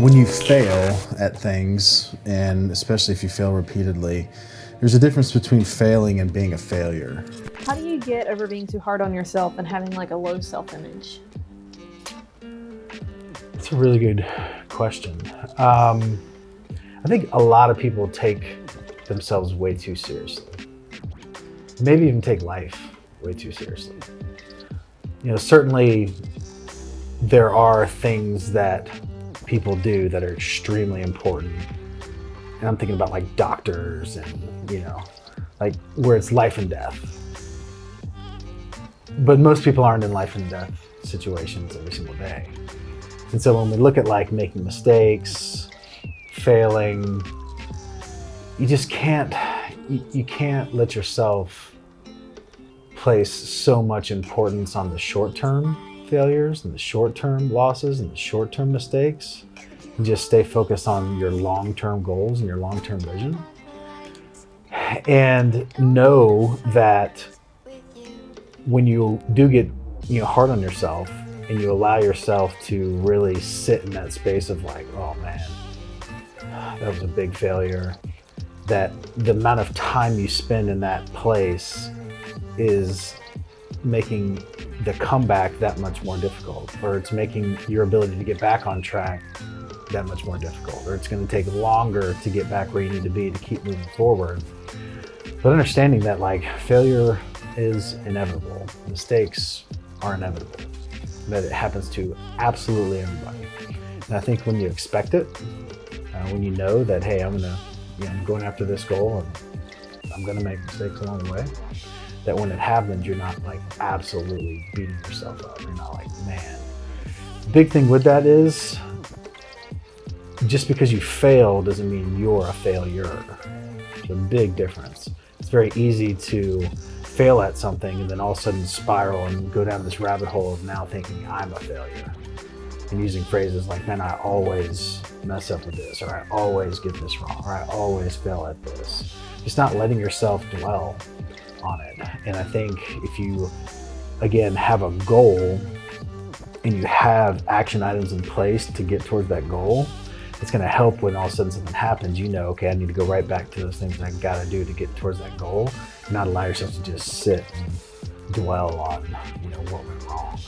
When you fail at things, and especially if you fail repeatedly, there's a difference between failing and being a failure. How do you get over being too hard on yourself and having like a low self-image? It's a really good question. Um, I think a lot of people take themselves way too seriously. Maybe even take life way too seriously. You know, certainly there are things that people do that are extremely important. And I'm thinking about like doctors and, you know, like where it's life and death. But most people aren't in life and death situations every single day. And so when we look at like making mistakes, failing, you just can't, you, you can't let yourself place so much importance on the short term failures and the short-term losses and the short-term mistakes and just stay focused on your long-term goals and your long-term vision. And know that when you do get you know hard on yourself and you allow yourself to really sit in that space of like oh man that was a big failure that the amount of time you spend in that place is making the comeback that much more difficult, or it's making your ability to get back on track that much more difficult, or it's going to take longer to get back where you need to be to keep moving forward. But understanding that like failure is inevitable, mistakes are inevitable, that it happens to absolutely everybody. And I think when you expect it, uh, when you know that, hey, I'm gonna, you know, I'm going after this goal and I'm gonna make mistakes along the way, that when it happens, you're not like absolutely beating yourself up. You're not like, man. Big thing with that is just because you fail doesn't mean you're a failure. It's a big difference. It's very easy to fail at something and then all of a sudden spiral and go down this rabbit hole of now thinking I'm a failure. And using phrases like, man, I always mess up with this, or I always get this wrong, or I always fail at this. Just not letting yourself dwell on it. And I think if you, again, have a goal and you have action items in place to get towards that goal, it's going to help when all of a sudden something happens. You know, okay, I need to go right back to those things I got to do to get towards that goal, not allow yourself to just sit and dwell on, you know, what went wrong.